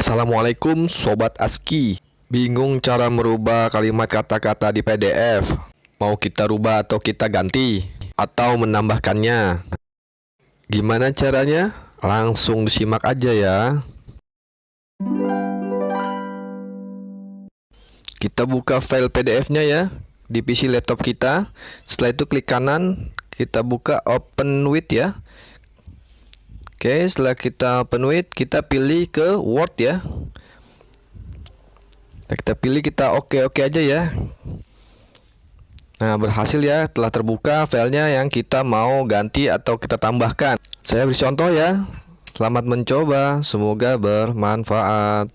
Assalamualaikum Sobat ASCII Bingung cara merubah kalimat kata-kata di PDF? Mau kita rubah atau kita ganti? Atau menambahkannya? Gimana caranya? Langsung disimak aja ya Kita buka file PDF-nya ya Di PC laptop kita Setelah itu klik kanan Kita buka open with ya Oke, setelah kita with, kita pilih ke Word ya. Nah, kita pilih kita oke-oke aja ya. Nah, berhasil ya, telah terbuka filenya yang kita mau ganti atau kita tambahkan. Saya beri contoh ya. Selamat mencoba, semoga bermanfaat.